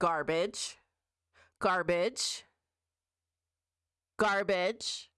garbage, garbage, garbage,